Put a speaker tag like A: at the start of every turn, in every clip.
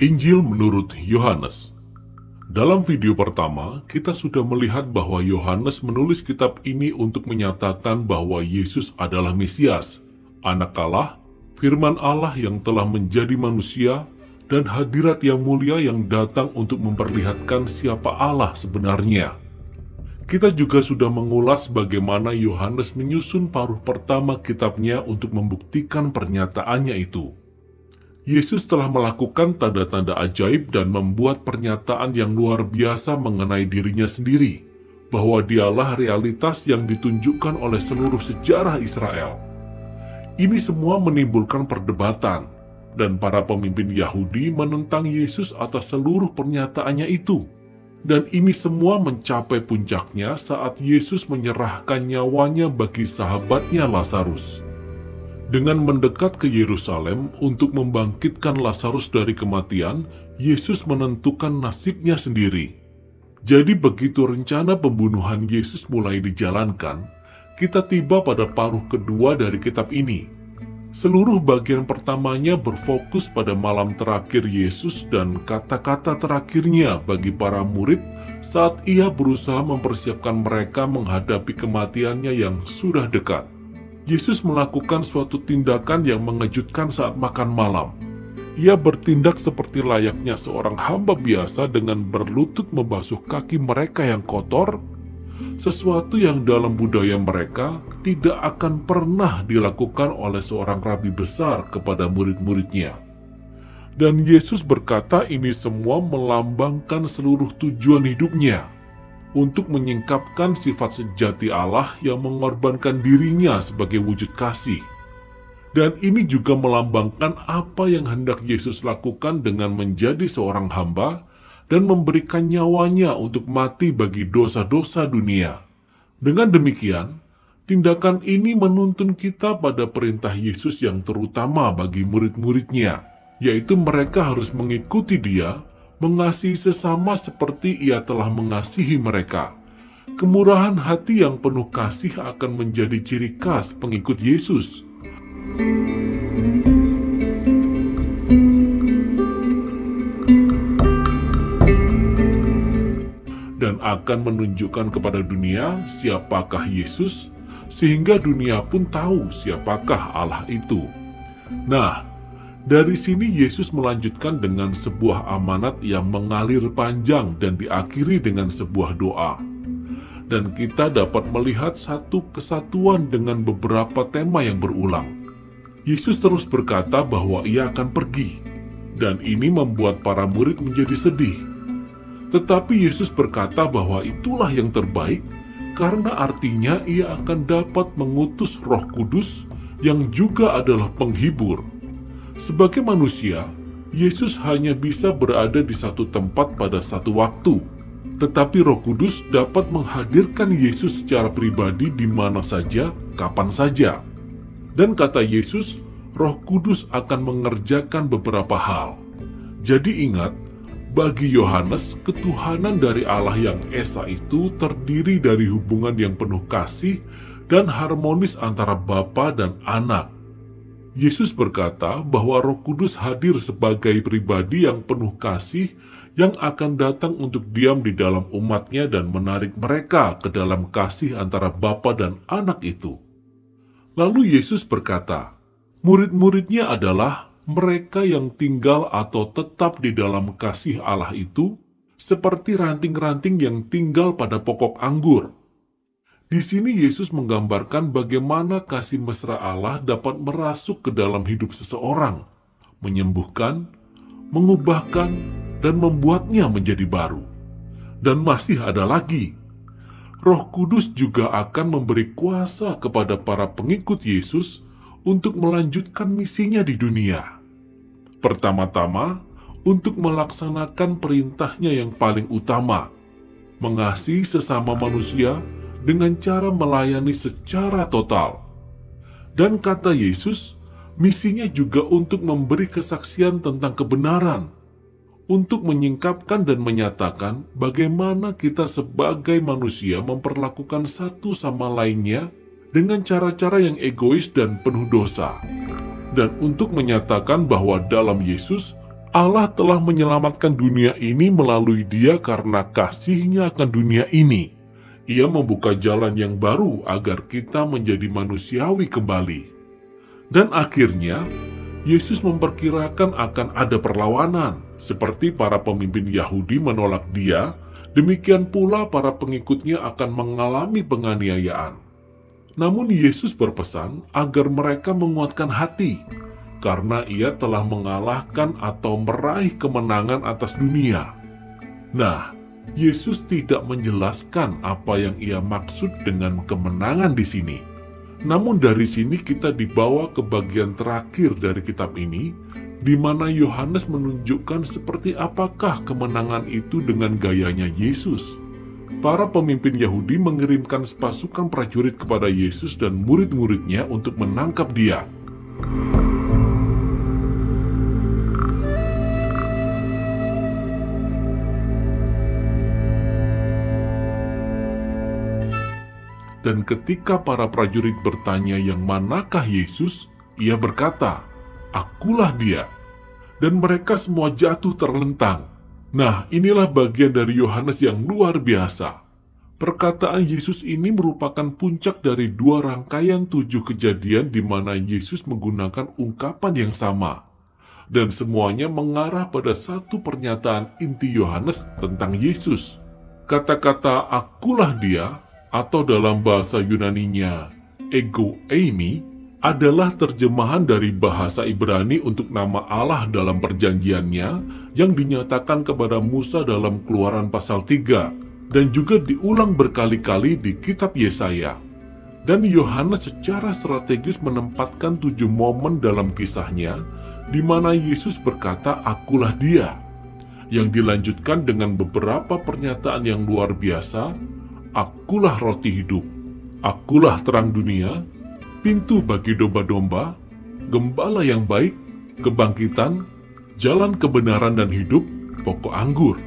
A: Injil menurut Yohanes Dalam video pertama, kita sudah melihat bahwa Yohanes menulis kitab ini untuk menyatakan bahwa Yesus adalah Mesias, anak Allah, firman Allah yang telah menjadi manusia, dan hadirat yang mulia yang datang untuk memperlihatkan siapa Allah sebenarnya. Kita juga sudah mengulas bagaimana Yohanes menyusun paruh pertama kitabnya untuk membuktikan pernyataannya itu. Yesus telah melakukan tanda-tanda ajaib dan membuat pernyataan yang luar biasa mengenai dirinya sendiri, bahwa dialah realitas yang ditunjukkan oleh seluruh sejarah Israel. Ini semua menimbulkan perdebatan, dan para pemimpin Yahudi menentang Yesus atas seluruh pernyataannya itu. Dan ini semua mencapai puncaknya saat Yesus menyerahkan nyawanya bagi sahabatnya Lazarus dengan mendekat ke Yerusalem untuk membangkitkan Lazarus dari kematian, Yesus menentukan nasibnya sendiri. Jadi begitu rencana pembunuhan Yesus mulai dijalankan, kita tiba pada paruh kedua dari kitab ini. Seluruh bagian pertamanya berfokus pada malam terakhir Yesus dan kata-kata terakhirnya bagi para murid saat ia berusaha mempersiapkan mereka menghadapi kematiannya yang sudah dekat. Yesus melakukan suatu tindakan yang mengejutkan saat makan malam. Ia bertindak seperti layaknya seorang hamba biasa dengan berlutut membasuh kaki mereka yang kotor, sesuatu yang dalam budaya mereka tidak akan pernah dilakukan oleh seorang rabi besar kepada murid-muridnya. Dan Yesus berkata ini semua melambangkan seluruh tujuan hidupnya untuk menyingkapkan sifat sejati Allah yang mengorbankan dirinya sebagai wujud kasih. Dan ini juga melambangkan apa yang hendak Yesus lakukan dengan menjadi seorang hamba dan memberikan nyawanya untuk mati bagi dosa-dosa dunia. Dengan demikian, tindakan ini menuntun kita pada perintah Yesus yang terutama bagi murid-muridnya, yaitu mereka harus mengikuti dia mengasihi sesama seperti ia telah mengasihi mereka. Kemurahan hati yang penuh kasih akan menjadi ciri khas pengikut Yesus. Dan akan menunjukkan kepada dunia siapakah Yesus, sehingga dunia pun tahu siapakah Allah itu. Nah, dari sini Yesus melanjutkan dengan sebuah amanat yang mengalir panjang dan diakhiri dengan sebuah doa. Dan kita dapat melihat satu kesatuan dengan beberapa tema yang berulang. Yesus terus berkata bahwa ia akan pergi, dan ini membuat para murid menjadi sedih. Tetapi Yesus berkata bahwa itulah yang terbaik, karena artinya ia akan dapat mengutus roh kudus yang juga adalah penghibur sebagai manusia, Yesus hanya bisa berada di satu tempat pada satu waktu. Tetapi Roh Kudus dapat menghadirkan Yesus secara pribadi di mana saja, kapan saja. Dan kata Yesus, Roh Kudus akan mengerjakan beberapa hal. Jadi ingat, bagi Yohanes, ketuhanan dari Allah yang Esa itu terdiri dari hubungan yang penuh kasih dan harmonis antara Bapa dan Anak. Yesus berkata bahwa Roh Kudus hadir sebagai pribadi yang penuh kasih yang akan datang untuk diam di dalam umatnya dan menarik mereka ke dalam kasih antara Bapa dan Anak itu. Lalu Yesus berkata, murid-muridnya adalah mereka yang tinggal atau tetap di dalam kasih Allah itu, seperti ranting-ranting yang tinggal pada pokok anggur di sini Yesus menggambarkan bagaimana kasih mesra Allah dapat merasuk ke dalam hidup seseorang, menyembuhkan, mengubahkan, dan membuatnya menjadi baru. Dan masih ada lagi, Roh Kudus juga akan memberi kuasa kepada para pengikut Yesus untuk melanjutkan misinya di dunia. Pertama-tama, untuk melaksanakan perintahnya yang paling utama, mengasihi sesama manusia dengan cara melayani secara total. Dan kata Yesus, misinya juga untuk memberi kesaksian tentang kebenaran, untuk menyingkapkan dan menyatakan bagaimana kita sebagai manusia memperlakukan satu sama lainnya dengan cara-cara yang egois dan penuh dosa, dan untuk menyatakan bahwa dalam Yesus Allah telah menyelamatkan dunia ini melalui dia karena kasihnya akan dunia ini. Ia membuka jalan yang baru agar kita menjadi manusiawi kembali. Dan akhirnya, Yesus memperkirakan akan ada perlawanan, seperti para pemimpin Yahudi menolak dia, demikian pula para pengikutnya akan mengalami penganiayaan. Namun Yesus berpesan agar mereka menguatkan hati, karena ia telah mengalahkan atau meraih kemenangan atas dunia. Nah, Yesus tidak menjelaskan apa yang ia maksud dengan kemenangan di sini. Namun dari sini kita dibawa ke bagian terakhir dari kitab ini, di mana Yohanes menunjukkan seperti apakah kemenangan itu dengan gayanya Yesus. Para pemimpin Yahudi mengirimkan pasukan prajurit kepada Yesus dan murid-muridnya untuk menangkap dia. Dan ketika para prajurit bertanya yang manakah Yesus, ia berkata, Akulah dia. Dan mereka semua jatuh terlentang. Nah, inilah bagian dari Yohanes yang luar biasa. Perkataan Yesus ini merupakan puncak dari dua rangkaian tujuh kejadian di mana Yesus menggunakan ungkapan yang sama. Dan semuanya mengarah pada satu pernyataan inti Yohanes tentang Yesus. Kata-kata akulah dia atau dalam bahasa Yunaninya ego eimi adalah terjemahan dari bahasa Ibrani untuk nama Allah dalam perjanjiannya yang dinyatakan kepada Musa dalam keluaran pasal 3 dan juga diulang berkali-kali di kitab Yesaya. Dan Yohanes secara strategis menempatkan tujuh momen dalam kisahnya di mana Yesus berkata, Akulah dia, yang dilanjutkan dengan beberapa pernyataan yang luar biasa Akulah roti hidup, akulah terang dunia, pintu bagi domba-domba, gembala yang baik, kebangkitan, jalan kebenaran dan hidup, pokok anggur.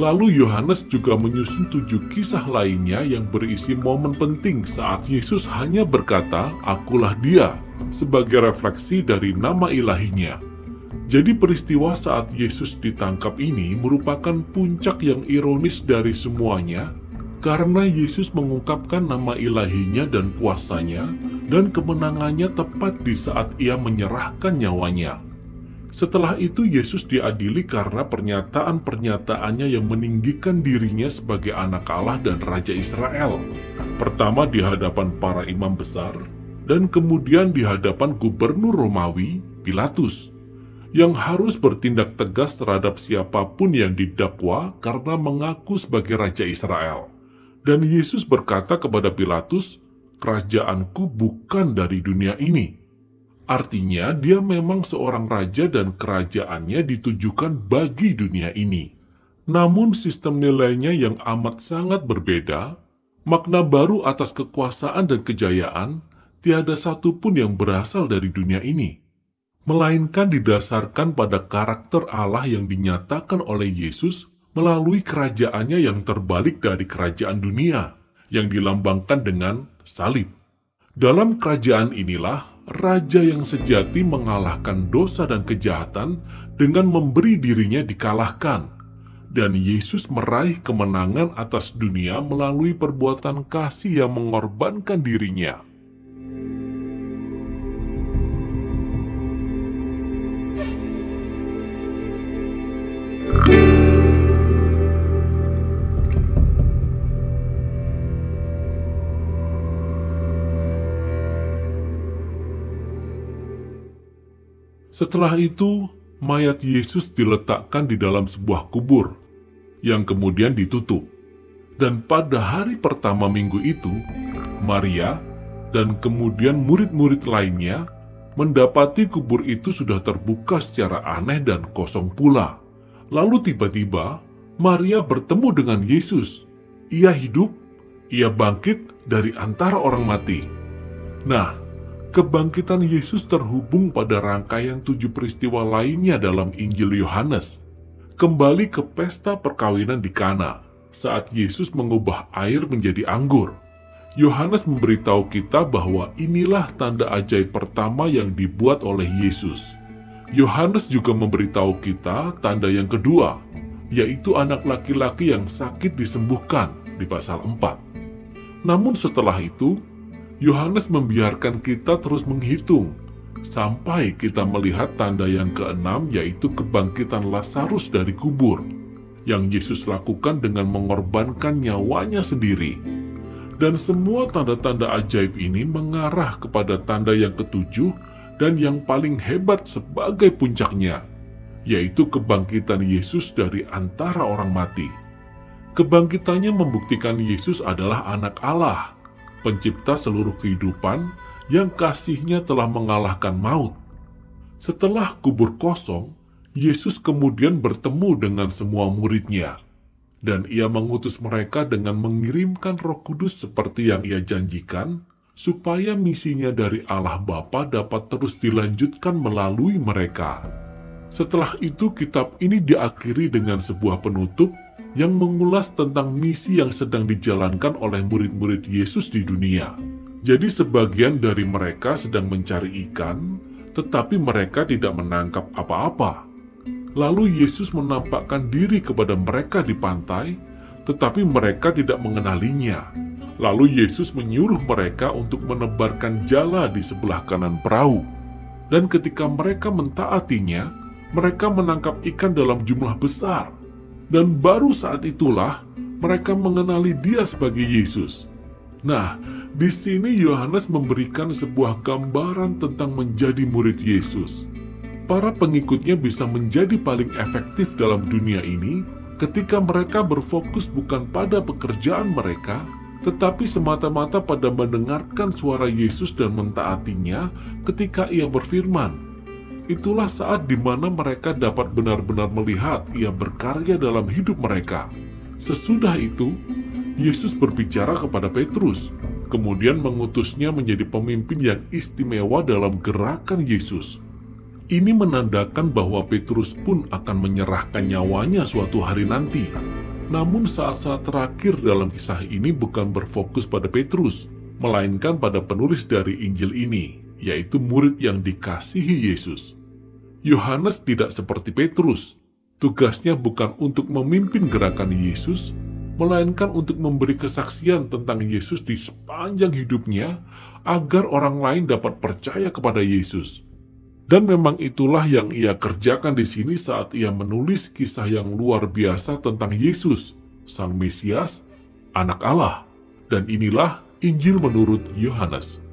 A: Lalu Yohanes juga menyusun tujuh kisah lainnya yang berisi momen penting saat Yesus hanya berkata, Akulah dia, sebagai refleksi dari nama ilahinya. Jadi peristiwa saat Yesus ditangkap ini merupakan puncak yang ironis dari semuanya karena Yesus mengungkapkan nama ilahinya dan kuasanya dan kemenangannya tepat di saat ia menyerahkan nyawanya. Setelah itu Yesus diadili karena pernyataan-pernyataannya yang meninggikan dirinya sebagai anak Allah dan Raja Israel. Pertama di hadapan para imam besar, dan kemudian di hadapan gubernur Romawi, Pilatus, yang harus bertindak tegas terhadap siapa pun yang didakwa karena mengaku sebagai Raja Israel. Dan Yesus berkata kepada Pilatus, Kerajaanku bukan dari dunia ini. Artinya dia memang seorang raja dan kerajaannya ditujukan bagi dunia ini. Namun sistem nilainya yang amat sangat berbeda, makna baru atas kekuasaan dan kejayaan, tiada satupun yang berasal dari dunia ini. Melainkan didasarkan pada karakter Allah yang dinyatakan oleh Yesus melalui kerajaannya yang terbalik dari kerajaan dunia, yang dilambangkan dengan salib. Dalam kerajaan inilah, Raja yang sejati mengalahkan dosa dan kejahatan dengan memberi dirinya dikalahkan. Dan Yesus meraih kemenangan atas dunia melalui perbuatan kasih yang mengorbankan dirinya. Setelah itu, mayat Yesus diletakkan di dalam sebuah kubur, yang kemudian ditutup. Dan pada hari pertama minggu itu, Maria dan kemudian murid-murid lainnya mendapati kubur itu sudah terbuka secara aneh dan kosong pula. Lalu tiba-tiba, Maria bertemu dengan Yesus. Ia hidup, ia bangkit dari antara orang mati. Nah, kebangkitan Yesus terhubung pada rangkaian tujuh peristiwa lainnya dalam Injil Yohanes. Kembali ke pesta perkawinan di Kana, saat Yesus mengubah air menjadi anggur. Yohanes memberitahu kita bahwa inilah tanda ajaib pertama yang dibuat oleh Yesus. Yohanes juga memberitahu kita tanda yang kedua, yaitu anak laki-laki yang sakit disembuhkan di pasal 4. Namun setelah itu, Yohanes membiarkan kita terus menghitung sampai kita melihat tanda yang keenam yaitu kebangkitan Lazarus dari kubur yang Yesus lakukan dengan mengorbankan nyawanya sendiri. Dan semua tanda-tanda ajaib ini mengarah kepada tanda yang ketujuh dan yang paling hebat sebagai puncaknya, yaitu kebangkitan Yesus dari antara orang mati. Kebangkitannya membuktikan Yesus adalah anak Allah, pencipta seluruh kehidupan yang kasihnya telah mengalahkan maut. Setelah kubur kosong, Yesus kemudian bertemu dengan semua muridnya dan ia mengutus mereka dengan mengirimkan roh kudus seperti yang ia janjikan, supaya misinya dari Allah Bapa dapat terus dilanjutkan melalui mereka. Setelah itu kitab ini diakhiri dengan sebuah penutup yang mengulas tentang misi yang sedang dijalankan oleh murid-murid Yesus di dunia. Jadi sebagian dari mereka sedang mencari ikan, tetapi mereka tidak menangkap apa-apa. Lalu Yesus menampakkan diri kepada mereka di pantai, tetapi mereka tidak mengenalinya. Lalu Yesus menyuruh mereka untuk menebarkan jala di sebelah kanan perahu. Dan ketika mereka mentaatinya, mereka menangkap ikan dalam jumlah besar. Dan baru saat itulah mereka mengenali dia sebagai Yesus. Nah, di sini Yohanes memberikan sebuah gambaran tentang menjadi murid Yesus para pengikutnya bisa menjadi paling efektif dalam dunia ini ketika mereka berfokus bukan pada pekerjaan mereka, tetapi semata-mata pada mendengarkan suara Yesus dan mentaatinya ketika ia berfirman. Itulah saat di mana mereka dapat benar-benar melihat ia berkarya dalam hidup mereka. Sesudah itu, Yesus berbicara kepada Petrus, kemudian mengutusnya menjadi pemimpin yang istimewa dalam gerakan Yesus. Ini menandakan bahwa Petrus pun akan menyerahkan nyawanya suatu hari nanti. Namun saat-saat terakhir dalam kisah ini bukan berfokus pada Petrus, melainkan pada penulis dari Injil ini, yaitu murid yang dikasihi Yesus. Yohanes tidak seperti Petrus. Tugasnya bukan untuk memimpin gerakan Yesus, melainkan untuk memberi kesaksian tentang Yesus di sepanjang hidupnya agar orang lain dapat percaya kepada Yesus. Dan memang itulah yang ia kerjakan di sini saat ia menulis kisah yang luar biasa tentang Yesus, Sang Mesias, Anak Allah. Dan inilah Injil menurut Yohanes.